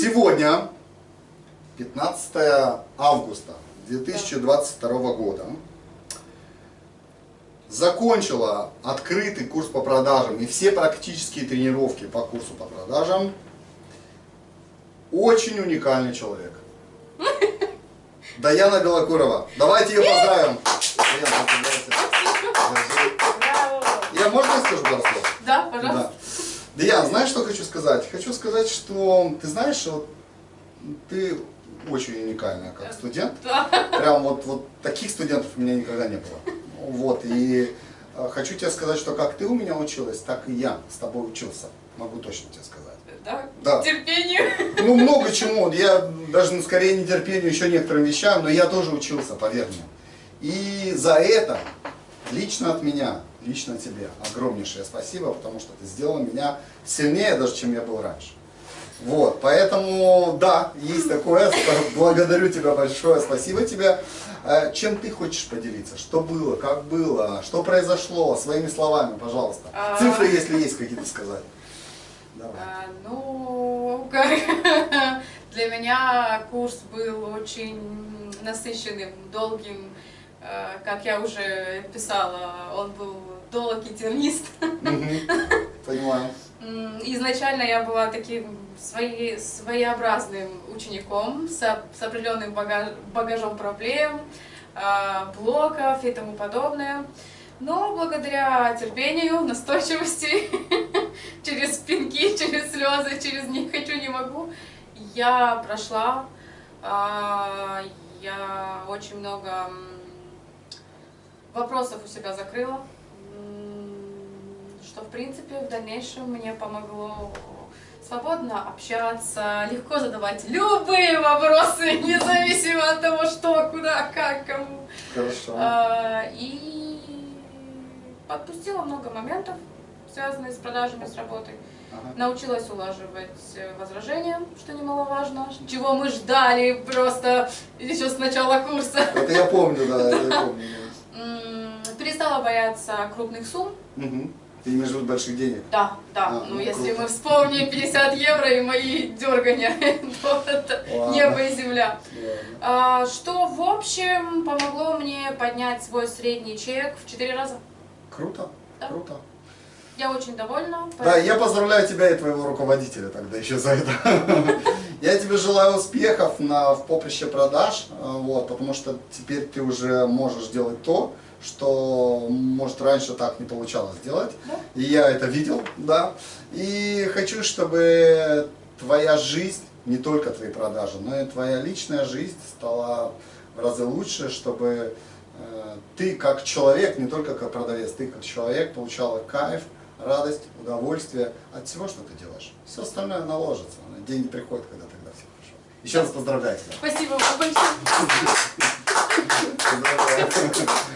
Сегодня, 15 августа 2022 года, закончила открытый курс по продажам и все практические тренировки по курсу по продажам очень уникальный человек. Даяна Белокурова. Давайте ее поздравим. Даяна! Я можно скажу пару слов? Да, пожалуйста. Да. Даян, знаешь, что хочу сказать? Хочу сказать, что ты знаешь, вот ты очень уникальная как студент. Да. Прям вот, вот таких студентов у меня никогда не было. Вот, и э, хочу тебе сказать, что как ты у меня училась, так и я с тобой учился. Могу точно тебе сказать. Да. Да. Терпению. Ну, много чему. Я даже ну, скорее нетерпению еще некоторым вещам, но я тоже учился, поверь мне. И за это лично от меня, лично тебе огромнейшее спасибо, потому что ты сделал меня сильнее даже, чем я был раньше. Вот, поэтому, да, есть такое, благодарю тебя большое, спасибо тебе. Э, Чем ты хочешь поделиться? Что было, как было, что произошло, своими словами, пожалуйста. А. Цифры, если есть какие-то сказать. Давай. А, Ну, для меня курс был очень насыщенным, долгим. А, Как я уже писала, он был долг и тернист. Понимаю. Изначально я была таким свои- своеобразным учеником с, с определенным бага- багажом проблем, а, блоков и тому подобное. Но благодаря терпению, настойчивости, через пинки, через слезы, через не хочу, не могу, я прошла. А, Я очень много вопросов у себя закрыла, что в принципе в дальнейшем мне помогло свободно общаться, легко задавать любые вопросы, независимо от того, что, куда, как, кому. Хорошо. А, И подпустила много моментов, связанных с продажами, с работой. Ага. Научилась улаживать э, возражения, что немаловажно, чего мы ждали просто еще с начала курса. Это я помню, да, это я помню. Перестала бояться крупных сумм. Угу. Ты имеешь в виду больших денег? Да, да. А, ну, ну, если круто. мы вспомним 50 евро и мои дергания, то это Ладно. небо и земля. А, Что, в общем, помогло мне поднять свой средний чек в 4 раза. Круто, Да. круто. Я очень довольна. Да, я поздравляю тебя и твоего руководителя тогда еще за это. Я тебе желаю успехов на, в поприще продаж, э, вот, потому что теперь ты уже можешь делать то, что, может, раньше так не получалось делать. Да. И я это видел, да. И хочу, чтобы твоя жизнь, не только твои продажи, но и твоя личная жизнь стала в разы лучше, чтобы э, ты как человек, не только как продавец, ты как человек получала кайф, радость, удовольствие от всего, что ты делаешь. Все остальное наложится. Деньги приходят, когда тогда все хорошо. Еще раз поздравляю тебя. Спасибо вам большое.